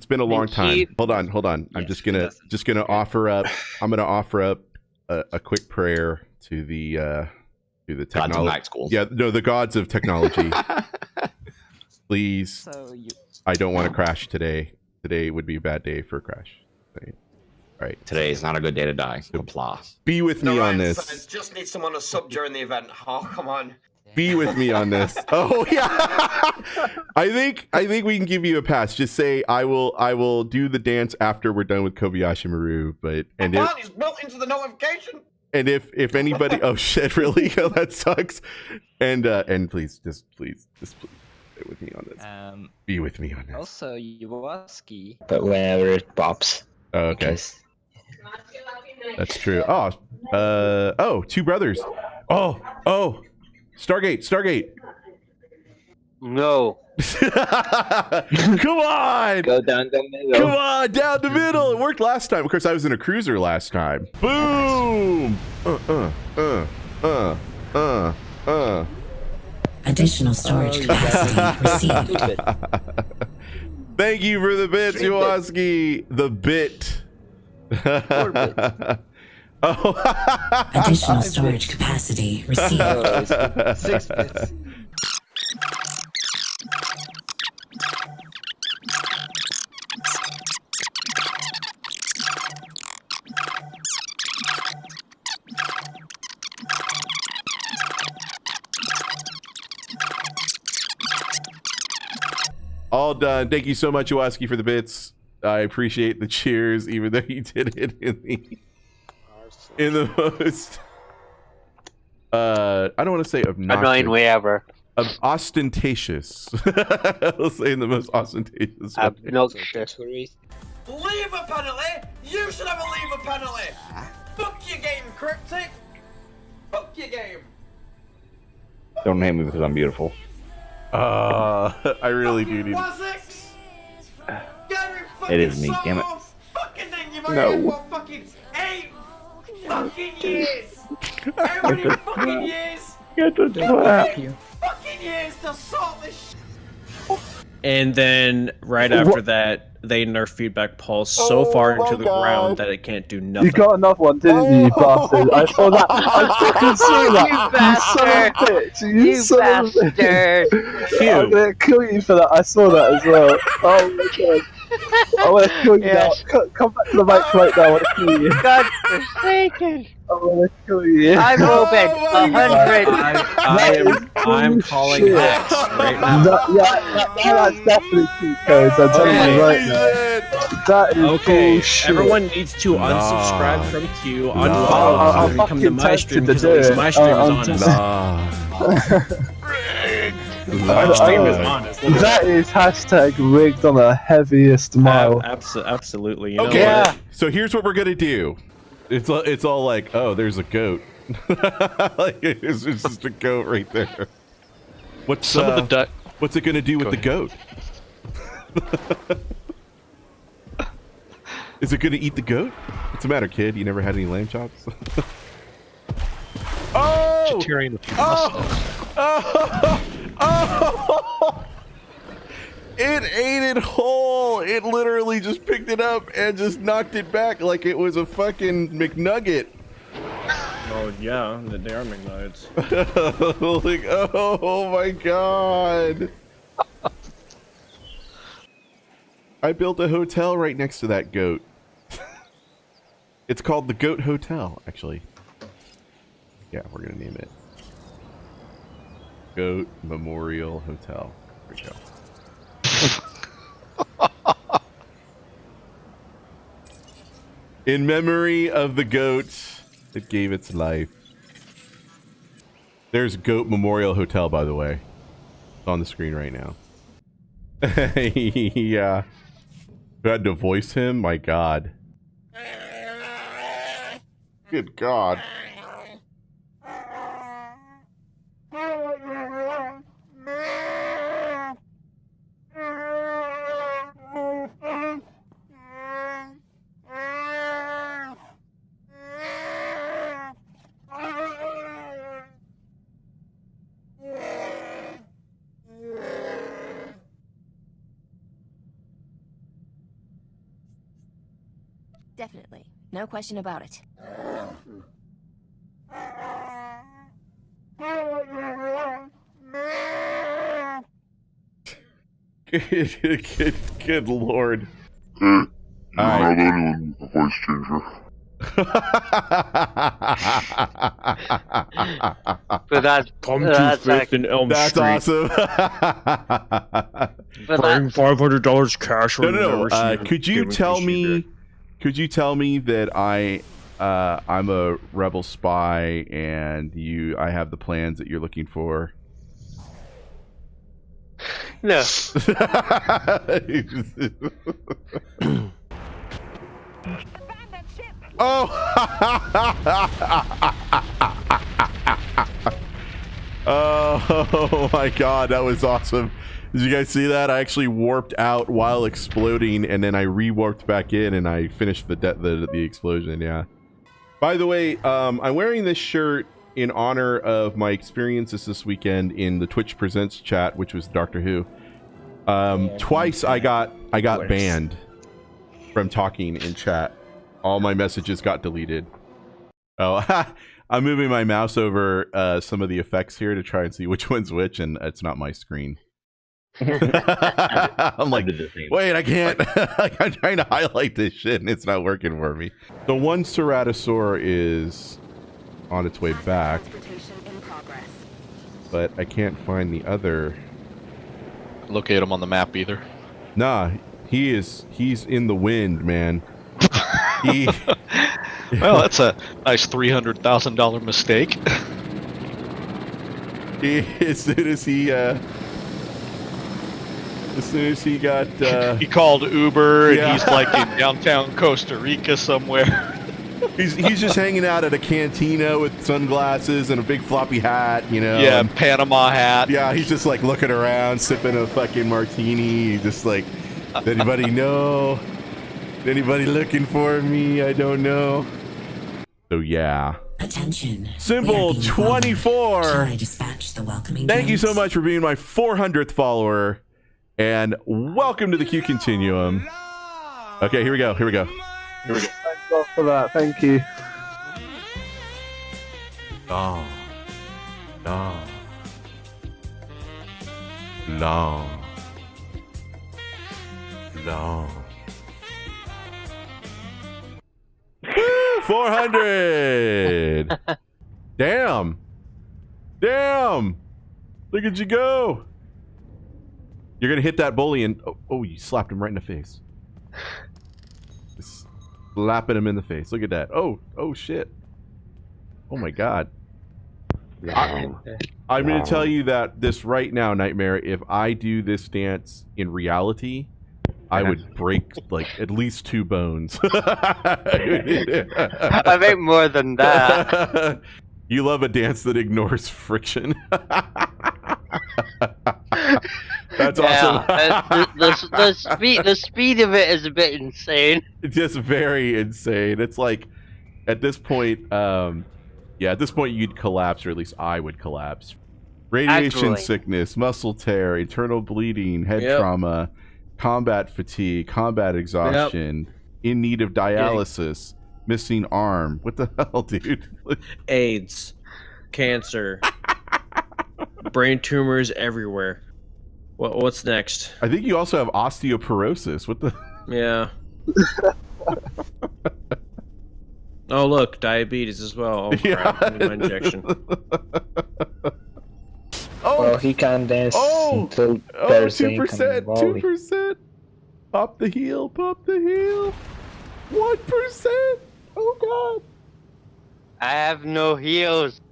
It's been a long And time. he- Hold on, hold on. I'm just gonna just gonna offer up. I'm gonna offer up a, a quick prayer to the uh to the Gods of technology. night. Yeah, no, the gods of technology. Please, So you I don't want to crash today. Today would be a bad day for a crash. Right. All right. Today is not a good day to die. Applause. Be with me No, on Ryan this. Simmons just need someone to sub during the event. Oh, come on. Be with me on this. Oh yeah. I think I think we can give you a pass. Just say I will I will do the dance after we're done with Kobayashi Maru. But and if Wow, he's built into the notification. and if if anybody oh shit really oh, that sucks. And uh and please just please just please stay with me on this. um Be with me on this. also Iwaski. But whenever it pops. Oh, okay. Because That's true. Oh, uh, oh, two brothers. Oh, oh, Stargate, Stargate. No. Come on, go down the middle. come on, down the middle. It worked last time. Of course, I was in a cruiser last time. Boom. Uh, uh, uh, uh, uh, uh. Additional storage capacity received. Thank you for the bits, Yowaski. The bit. oh. Additional storage capacity received. Oh, Six bits. All done. Thank you so much, Yowaski, for the bits. I appreciate the cheers, even though you did it in the in the most uh I don't want to say obnoxious. Annoying way ever. ob- ostentatious. I'll say in the most ostentatious. way. Obnoxious. Leave a penalty. You should have a leave a penalty. Fuck your game, Cryptic. Fuck your game. Don't hate me because I'm beautiful. Uh, I really do need. Wazix. Gary It is me, damn it. Fucking thing you've No. No. for fucking years. How many fucking years? Get the Fucking fucking years to sort this shit. And then right after that, they nerf feedback pulse so oh far into the ground that it can't do nothing. You got another one, didn't you, oh you bastard? I saw that. I fucking saw that. You You son of a bitch. You, You son of a bastard! bitch. I'm gonna kill you for that. I saw that as well. Oh my god. I wanna kill you Yes. now. Co- Come back to the mic right now. I wanna kill you. God forsaken! I wanna kill you. I'm open. Oh A hundred. I, I am I'm calling Bullshit. hacks right now. That, yeah, that, that's definitely cheat codes. I'm telling Okay. you right now. That is Okay, bullshit. everyone needs to unsubscribe Nah. from Q, Nah. unfollow I'll- Q, I'll and come to my stream because do at least my stream Uh, is I'm honest. Nah. That is hashtag rigged on the heaviest mile. Ab- abso- absolutely. You know Okay, what? so here's what we're gonna do. It's all- it's all like, oh, there's a goat. like it's, it's just a goat right there. What's Some uh, of the duck. what's it gonna do with Go the goat? Is it gonna eat the goat? What's the matter, kid? You never had any lamb chops? oh! Vegetarian with Oh! Oh! Oh! It ate it whole. It literally just picked it up and just knocked it back like it was a fucking McNugget. Oh yeah, the- they are McNuggets. like, oh my god. I built a hotel right next to that goat. it's called the Goat Hotel, actually. Yeah, we're gonna name it. Goat Memorial Hotel. We go. In memory of the goat that gave its life. There's Goat Memorial Hotel, by the way. It's on the screen right now. yeah. Who had to voice him? My god. Good god. Definitely. No question about it. Good, good, good lord. Hey, you All don't have anyone with a voice changer. But that's Come to that's Fifth like, and Elm That's Street. awesome. but Bring that's, five hundred dollars cash. no, or no, no. never Uh, could you tell me? back. Could you tell me that I, uh, I'm a rebel spy, and you, I have the plans that you're looking for? no. oh! oh my god, that was awesome. Did you guys see that? I actually warped out while exploding, and then I re-warped back in, and I finished the the the explosion. Yeah. By the way, um, I'm wearing this shirt in honor of my experiences this weekend in the Twitch Presents chat, which was Doctor Who. Um, twice I got I got banned from talking in chat. All my messages got deleted. Oh, I'm moving my mouse over uh, some of the effects here to try and see which one's which, and it's not my screen. I'm like, did the same. wait, I can't. like, I'm trying to highlight this shit, and it's not working for me. The one Ceratosaur is on its way back, but I can't find the other. Locate him on the map either. Nah, he is. He's in the wind, man. he. Well, that's a nice three hundred thousand dollar mistake. he, as soon as he uh as soon as he got uh he called Uber, Yeah. and he's like in downtown Costa Rica somewhere. he's he's just hanging out at a cantina with sunglasses and a big floppy hat you know yeah, and- Panama hat. yeah he's just like looking around sipping a fucking martini just like anybody know anybody looking for me i don't know so yeah Attention. symbol We are being followed. 24 I dispatch the welcoming Thank you so much for being my 400th follower, and welcome to the Q Continuum. Okay, here we go. Here we go. Here we Thank God for that. Thank you. Long, long, long, long. 400! Damn! Damn! Look at you go! You're gonna hit that bully and oh, oh you slapped him right in the face. Just slapping him in the face. Look at that. Oh, oh shit. Oh my god. I, I'm gonna tell you that this right now, Nightmare, if I do this dance in reality, I uh-huh. would break like at least two bones. I think more than that. you love a dance that ignores friction. That's yeah, awesome. the, the, the speed the speed of it is a bit insane. It's just very insane. It's like at this point, um, yeah, at this point you'd collapse, or at least I would collapse. Radiation Actually. sickness, muscle tear, internal bleeding, head Yep. trauma, combat fatigue, combat exhaustion, in need of dialysis, missing arm. What the hell, dude? AIDS, cancer, brain tumors everywhere. What what's next? I think you also have osteoporosis. What the? Yeah. oh look, diabetes as well. Oh, crap. I need my injection. Oh, Well, he can dance Oh! until oh, 2%, 2%. Pop the heel, pop the heel. One percent. Oh god. I have no heels.